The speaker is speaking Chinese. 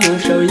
那首